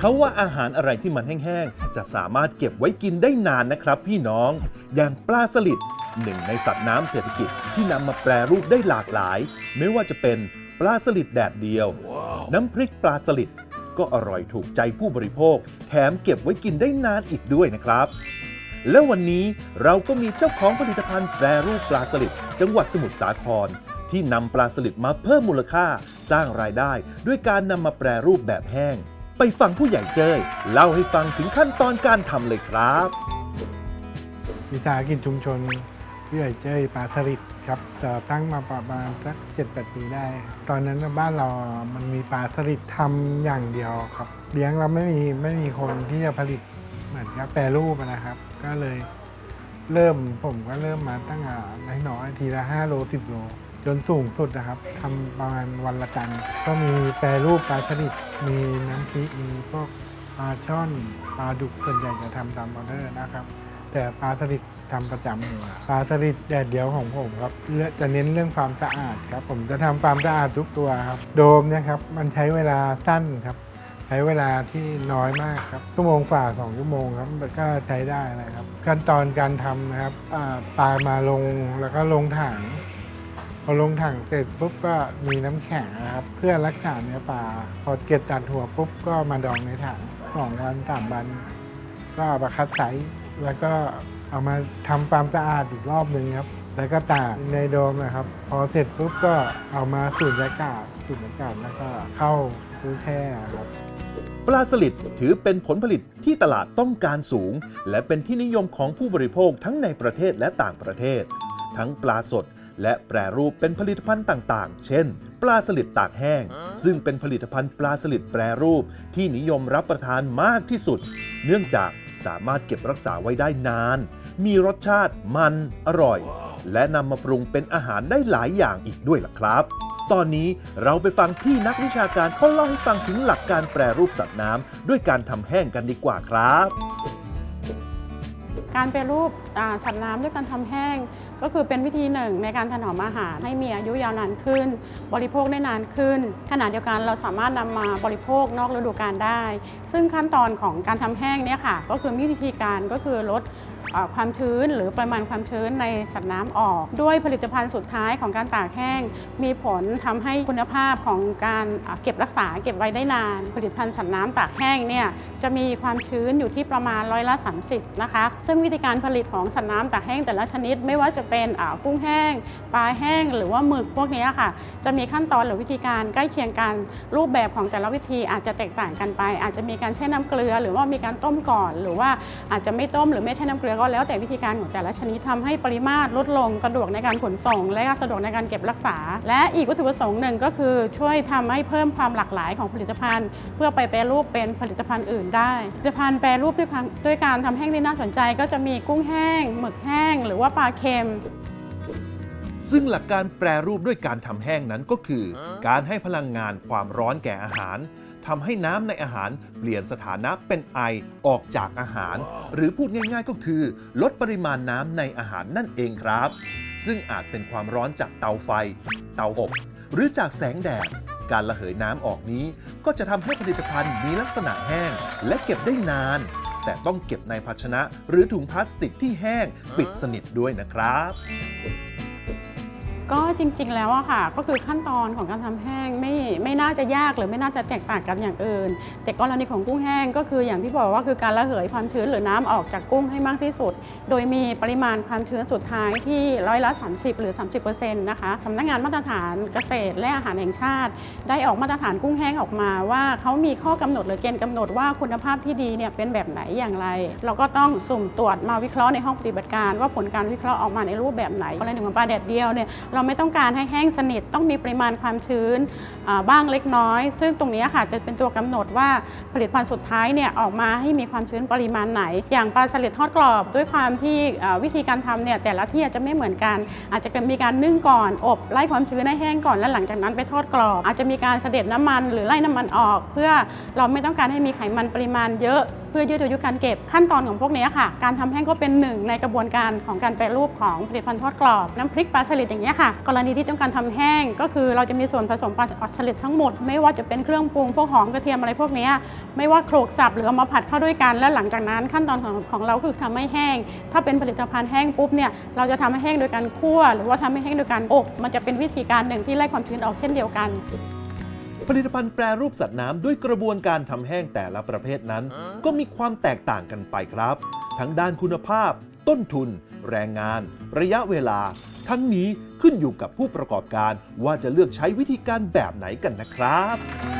เขาว่าอาหารอะไรที่มันแห้งๆ จะสามารถเก็บไว้กินได้นานนะครับพี่น้อง อย่างปลาสลิดหนึ่งในสัตว์น้ำเศรษฐกิจที่นำมาแปรรูปได้หลากหลาย ไม่ว่าจะเป็นปลาสลิดแดดเดียวน้ำพริกปลาสลิดก็อร่อยถูกใจผู้บริโภค แถมเก็บไว้กินได้นานอีกด้วยนะครับ แล้ววันนี้เราก็มีเจ้าของผลิตภัณฑ์แปรรูปปลาสลิดจังหวัดสมุทรสาคร ที่นำปลาสลิดมาเพิ่มมูลค่า สร้างรายได้ ด้วยการนำมาแปรรูปแบบแห้ง ไปฟังผู้ใหญ่เจ้ยเล่าให้ฟังถึงขั้นตอนการทำเลยครับวิสาหกิจชุมชนพี่ใหญ่เจ้ยปลาสลิดครับจะตั้งมาประมาณสักเจ็ดแปดปีได้ ตอนนั้นบ้านเรา มันมีปลาสลิดทำอย่างเดียวครับ เลี้ยงเราไม่มีไม่มีคนที่จะผลิตเหมือนกับแปรรูปนะครับ ก็เลยเริ่มผมก็เริ่มมาตั้งแต่น้อยๆทีละ5โล10โล จนสูงสุดนะครับทำประมาณวันละตันก็มีแปรรูปปลาสลิด มีน้ำพริกมีพวกปลาช่อนปลาดุกส่วนใหญ่จะทำตามออเดอร์นะครับ แต่ปลาสลิดทำประจำอยู่ปลาสลิดแดดเดียวของผมครับจะเน้นเรื่องความสะอาดครับ ผมจะทำความสะอาดทุกตัวครับ โดมเนี่ยครับมันใช้เวลาสั้นครับ ใช้เวลาที่น้อยมากครับชั่วโมงฝ่าสองชั่วโมงครับก็ใช้ได้นะครับ ขั้นตอนการทำนะครับปลามาลงแล้วก็ลงถัง อลงถังเสร็จปุ๊บก็มีน้ำแข็งนะครับ เพื่อรักษาเนื้อปลาพอเก็บตัดหัวปุ๊บก็มาดองในถังสองวันสามวัน ก็เอามาคัดไซส์แล้วก็เอามาทำความสะอาดอีกรอบหนึ่งครับ แล้วก็ตากในโดมนะครับ พอเสร็จปุ๊บก็เอามาสูดอากาศสูดอากาศแล้วก็เข้าตู้แช่ครับปลาสลิดถือเป็นผลผลิตที่ตลาดต้องการสูง และเป็นที่นิยมของผู้บริโภคทั้งในประเทศและต่างประเทศ ทั้งปลาสด และแปรรูปเป็นผลิตภัณฑ์ต่างๆ เช่น ปลาสลิดตากแห้ง ซึ่งเป็นผลิตภัณฑ์ปลาสลิดแปรรูปที่นิยมรับประทานมากที่สุด เนื่องจากสามารถเก็บรักษาไว้ได้นาน มีรสชาติมันอร่อย และนำมาปรุงเป็นอาหารได้หลายอย่างอีกด้วยล่ะครับ ตอนนี้เราไปฟังที่นักวิชาการเขาเล่าให้ฟังถึงหลักการแปรรูปสัตว์น้ำด้วยการทำแห้งกันดีกว่าครับ การแปรรูปสัตว์น้ำด้วยการทำแห้ง ก็คือเป็นวิธีหนึ่งในการถนอมอาหารให้มีอายุยาวนานขึ้น บริโภคได้นานขึ้น ขณะเดียวกันเราสามารถนำมาบริโภคนอกฤดูกาลได้ ซึ่งขั้นตอนของการทำแห้งเนี่ยค่ะ ก็คือมีวิธีการก็คือลดความชื้นหรือปริมาณความชื้นในสัตว์น้ำออก ด้วยผลิตภัณฑ์สุดท้ายของการตากแห้ง มีผลทำให้คุณภาพของการเก็บรักษาเก็บไว้ได้นาน ผลิตภัณฑ์สัตว์น้ำตากแห้งเนี่ยจะมีความชื้นอยู่ที่ประมาณร้อยละ30นะคะซึ่งวิธีการผลิตของสัตว์น้ำตากแห้งแต่ละชนิดไม่ว่าจะเป็นกุ้งแห้ง ปลาแห้ง หรือว่าหมึกพวกนี้ค่ะ จะมีขั้นตอนหรือวิธีการใกล้เคียงกันรูปแบบของแต่ละวิธีอาจจะแตกต่างกันไป อาจจะมีการแช่น้ำเกลือ หรือว่ามีการต้มก่อน หรือว่าอาจจะไม่ต้มหรือไม่แช่น้ำเกลือก็แล้วแต่วิธีการของแต่ละชนิดทำให้ปริมาตรลดลงสะดวกในการขนส่ง และก็สะดวกในการเก็บรักษา และอีกวัตถุประสงค์หนึ่งก็คือช่วยทำให้เพิ่มความหลากหลายของผลิตภัณฑ์ เพื่อไปแปรรูปเป็นผลิตภัณฑ์อื่นได้ผลิตภัณฑ์แปรรูปด้วยการด้วยการทำแห้งที่น่าสนใจ ก็จะมีกุ้งแห้งหมึกแห้ง หรือว่าปลาเค็มซึ่งหลักการแปรรูปด้วยการทำแห้งนั้นก็คือ การให้พลังงานความร้อนแก่อาหารทำให้น้ำในอาหารเปลี่ยนสถานะเป็นไอออกจากอาหาร หรือพูดง่ายๆก็คือ ลดปริมาณน้ำในอาหารนั่นเองครับ ซึ่งอาจเป็นความร้อนจากเตาไฟ เตาอบหรือจากแสงแดดการระเหยน้ำออกนี้ ก็จะทำให้ผลิตภัณฑ์มีลักษณะแห้ง และเก็บได้นาน แต่ต้องเก็บในภาชนะ หรือถุงพลาสติกที่แห้งปิดสนิทด้วยนะครับ ก็จริงๆแล้วอะค่ะ ก็คือขั้นตอนของการทำแห้งไม่ไม่น่าจะยากหรือไม่น่าจะแตกต่างกันอย่างอื่น แต่กรณีของกุ้งแห้งก็คืออย่างที่บอกว่าคือการระเหยความชื้นหรือน้ำออกจากกุ้งให้มากที่สุด โดยมีปริมาณความชื้นสุดท้ายที่ร้อยละ 30 หรือ 30%นะคะสำนักงานมาตรฐานเกษตรและอาหารแห่งชาติ ได้ออกมาตรฐานกุ้งแห้งออกมาว่าเขามีข้อกำหนดหรือเกณฑ์กำหนดว่าคุณภาพที่ดีเนี่ยเป็นแบบไหนอย่างไร เราก็ต้องสุ่มตรวจมาวิเคราะห์ในห้องปฏิบัติการ ว่าผลการวิเคราะห์ออกมาในรูปแบบไหนกรณีของปลาแดดเดียวเนี่ยเราไม่ต้องการให้แห้งสนิท ต้องมีปริมาณความชื้นบ้างเล็กน้อย ซึ่งตรงนี้ค่ะจะเป็นตัวกำหนดว่าผลิตภัณฑ์สุดท้ายเนี่ยออกมาให้มีความชื้นปริมาณไหน อย่างปลาสลิดทอดกรอบ ด้วยความที่วิธีการทำเนี่ยแต่ละที่อาจจะไม่เหมือนกัน อาจจะมีการนึ่งก่อนอบไล่ความชื้นให้แห้งก่อนแล้วหลังจากนั้นไปทอดกรอบ อาจจะมีการเสด็จน้ำมันหรือไล่น้ำมันออก เพื่อเราไม่ต้องการให้มีไขมันปริมาณเยอะเพื่อยืดอายุการเก็บขั้นตอนของพวกนี้ค่ะ การทำแห้งก็เป็นหนึ่งในกระบวนการของการแปรรูปของผลิตภัณฑ์ทอดกรอบน้ำพริกปลาสลิดอย่างนี้ยค่ะ กรณีที่ต้องการทำแห้ง ก็คือเราจะมีส่วนผสมปลาสลิดทั้งหมด ไม่ว่าจะเป็นเครื่องปรุงพวกหอมกระเทียมอะไรพวกนี้ไม่ว่าโขลกสับหรือเอามาผัดเข้าด้วยกัน และหลังจากนั้นขั้นตอนของของเราคือทำให้แห้ง ถ้าเป็นผลิตภัณฑ์แห้งปุ๊บเนี่ยเราจะทำให้แห้งโดยการคั่ว หรือว่าทำให้แห้งโดยการอบ มันจะเป็นวิธีการหนึ่งที่ไล่ความชื้นออกเช่นเดียวกัน ผลิตภัณฑ์แปรรูปสัตว์น้ำด้วยกระบวนการทำแห้งแต่ละประเภทนั้น ก็มีความแตกต่างกันไปครับ ทั้งด้านคุณภาพ ต้นทุน แรงงาน ระยะเวลา ทั้งนี้ขึ้นอยู่กับผู้ประกอบการว่าจะเลือกใช้วิธีการแบบไหนกันนะครับ